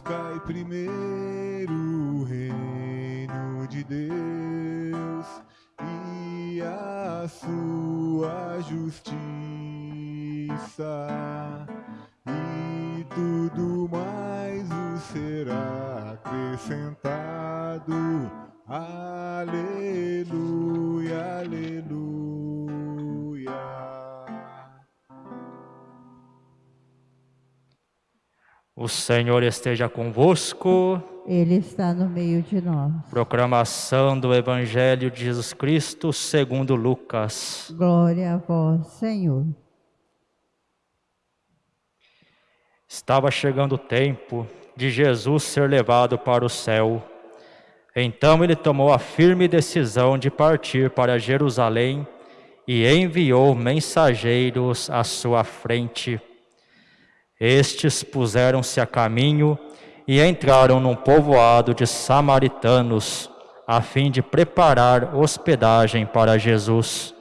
Buscai primeiro o reino de Deus e a sua justiça, e tudo mais vos será acrescentado. Aleluia, aleluia. O Senhor esteja convosco. Ele está no meio de nós. Proclamação do Evangelho de Jesus Cristo segundo Lucas. Glória a vós, Senhor. Estava chegando o tempo de Jesus ser levado para o céu. Então ele tomou a firme decisão de partir para Jerusalém e enviou mensageiros à sua frente. Estes puseram-se a caminho e entraram num povoado de samaritanos, a fim de preparar hospedagem para Jesus.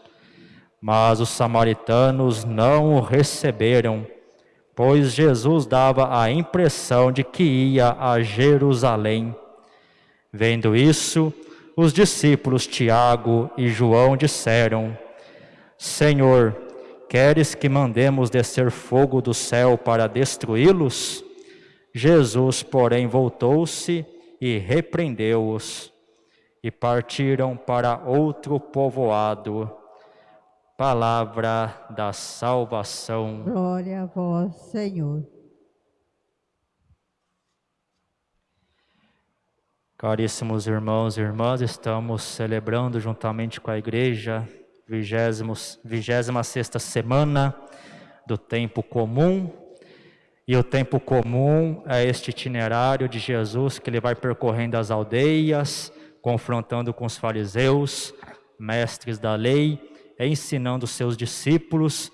Mas os samaritanos não o receberam, pois Jesus dava a impressão de que ia a Jerusalém. Vendo isso, os discípulos Tiago e João disseram: Senhor, queres que mandemos descer fogo do céu para destruí-los? Jesus, porém, voltou-se e repreendeu-os, e partiram para outro povoado. Palavra da salvação. Glória a vós, Senhor. Caríssimos irmãos e irmãs, estamos celebrando juntamente com a igreja vigésima sexta semana do tempo comum. E o tempo comum é este itinerário de Jesus que ele vai percorrendo as aldeias, confrontando com os fariseus, mestres da lei, ensinando seus discípulos,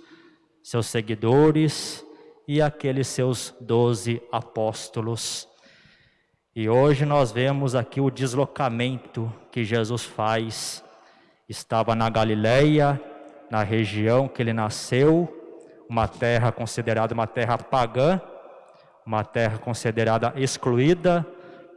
seus seguidores e aqueles seus doze apóstolos. E hoje nós vemos aqui o deslocamento que Jesus faz. Estava na Galileia, na região que ele nasceu, uma terra considerada uma terra pagã, uma terra considerada excluída,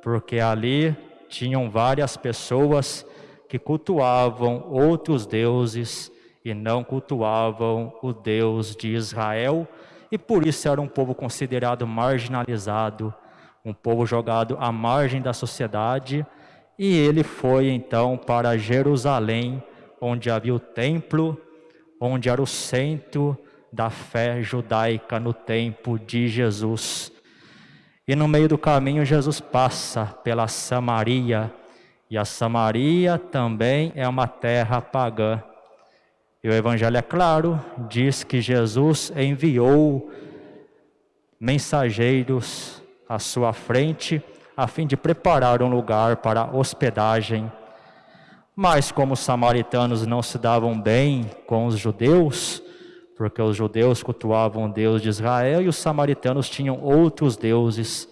porque ali tinham várias pessoas que cultuavam outros deuses e não cultuavam o Deus de Israel, e por isso era um povo considerado marginalizado um povo jogado à margem da sociedade, e ele foi então para Jerusalém, onde havia o templo, onde era o centro da fé judaica no tempo de Jesus. E no meio do caminho Jesus passa pela Samaria, e a Samaria também é uma terra pagã. E o evangelho é claro, diz que Jesus enviou mensageiros à sua frente, a fim de preparar um lugar para hospedagem. Mas como os samaritanos não se davam bem com os judeus, porque os judeus cultuavam o Deus de Israel e os samaritanos tinham outros deuses.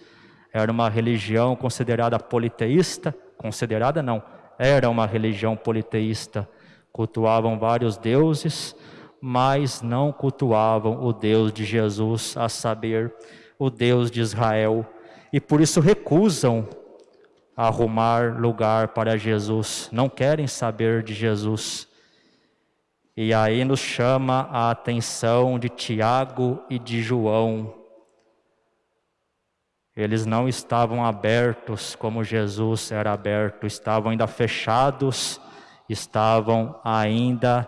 Era uma religião considerada politeísta, considerada não, era uma religião politeísta. Cultuavam vários deuses, mas não cultuavam o Deus de Jesus, a saber, o Deus de Israel, e por isso recusam arrumar lugar para Jesus, não querem saber de Jesus. E aí nos chama a atenção de Tiago e de João. Eles não estavam abertos como Jesus era aberto, estavam ainda fechados, estavam ainda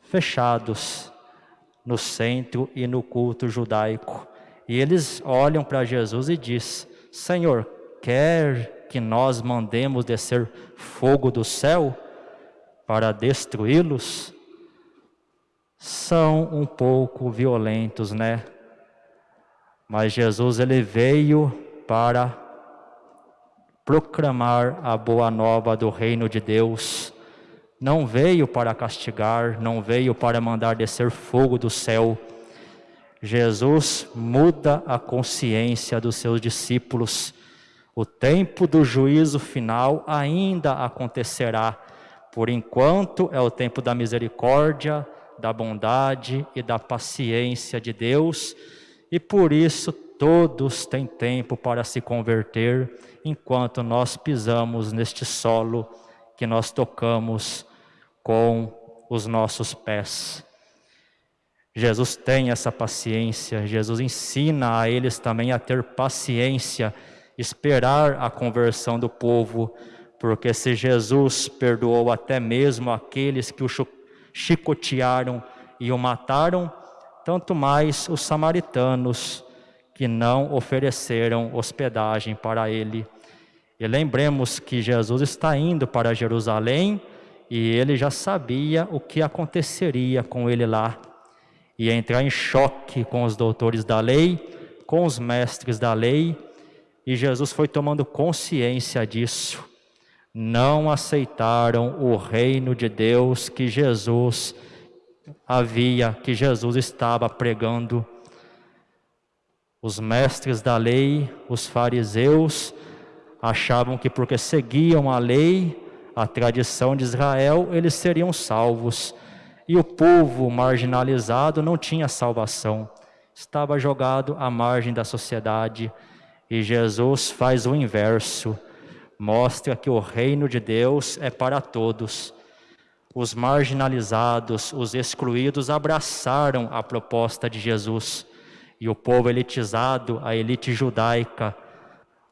fechados no centro e no culto judaico. E eles olham para Jesus e diz: Senhor, quer que nós mandemos descer fogo do céu para destruí-los? São um pouco violentos, né? Mas Jesus ele veio para proclamar a boa nova do reino de Deus. Não veio para castigar, não veio para mandar descer fogo do céu Jesus muda a consciência dos seus discípulos. O tempo do juízo final ainda acontecerá. Por enquanto é o tempo da misericórdia, da bondade e da paciência de Deus, e por isso todos têm tempo para se converter enquanto nós pisamos neste solo que nós tocamos com os nossos pés. Jesus tem essa paciência, Jesus ensina a eles também a ter paciência, esperar a conversão do povo, porque se Jesus perdoou até mesmo aqueles que o chicotearam e o mataram, tanto mais os samaritanos que não ofereceram hospedagem para ele. E lembremos que Jesus está indo para Jerusalém e ele já sabia o que aconteceria com ele lá. Ia entrar em choque com os doutores da lei, com os mestres da lei, e Jesus foi tomando consciência disso. Não aceitaram o reino de Deus que Jesus havia, que Jesus estava pregando. Os mestres da lei, os fariseus, achavam que porque seguiam a lei, a tradição de Israel, eles seriam salvos. E o povo marginalizado não tinha salvação, estava jogado à margem da sociedade. E Jesus faz o inverso, mostra que o reino de Deus é para todos. Os marginalizados, os excluídos abraçaram a proposta de Jesus. E o povo elitizado, a elite judaica,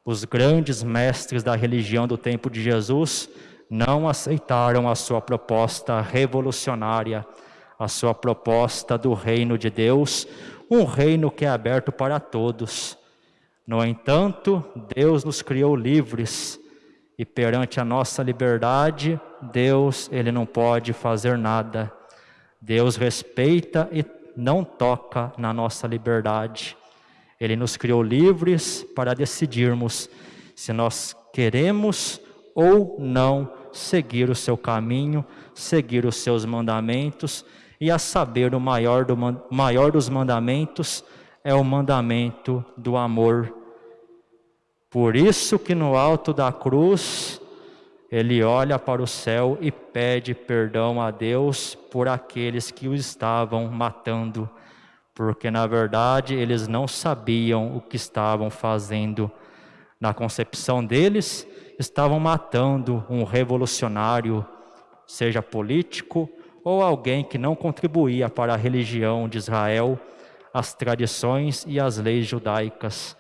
os grandes mestres da religião do tempo de Jesus, não aceitaram a sua proposta revolucionária, a sua proposta do reino de Deus, um reino que é aberto para todos. No entanto, Deus nos criou livres e perante a nossa liberdade, Deus, ele não pode fazer nada. Deus respeita e não toca na nossa liberdade. Ele nos criou livres para decidirmos se nós queremos ou não seguir o seu caminho, seguir os seus mandamentos, e a saber, o maior, do, maior dos mandamentos é o mandamento do amor. Por isso que no alto da cruz, ele olha para o céu e pede perdão a Deus por aqueles que o estavam matando, porque na verdade eles não sabiam o que estavam fazendo. Na concepção deles, estavam matando um revolucionário, seja político ou alguém que não contribuía para a religião de Israel, as tradições e as leis judaicas,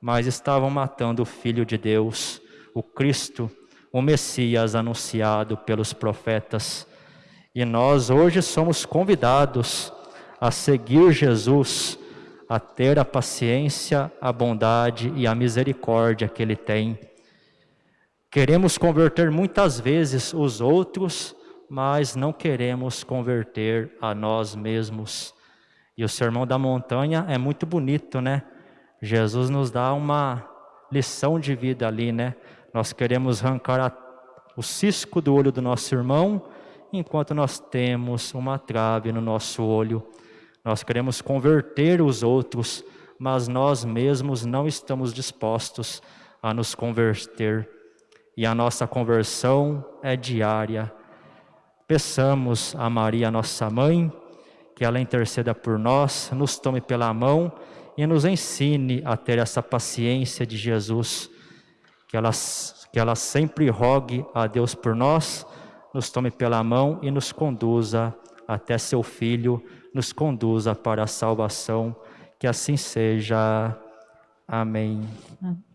mas estavam matando o Filho de Deus, o Cristo, o Messias anunciado pelos profetas. E nós hoje somos convidados a seguir Jesus, a ter a paciência, a bondade e a misericórdia que Ele tem Queremos converter muitas vezes os outros, mas não queremos converter a nós mesmos. E o Sermão da Montanha é muito bonito, né? Jesus nos dá uma lição de vida ali, né? Nós queremos arrancar a, o cisco do olho do nosso irmão, enquanto nós temos uma trave no nosso olho. Nós queremos converter os outros, mas nós mesmos não estamos dispostos a nos converter e a nossa conversão é diária. Peçamos a Maria, nossa mãe, que ela interceda por nós, nos tome pela mão e nos ensine a ter essa paciência de Jesus, que ela, que ela sempre rogue a Deus por nós, nos tome pela mão e nos conduza até seu Filho, nos conduza para a salvação, que assim seja. Amém. Amém.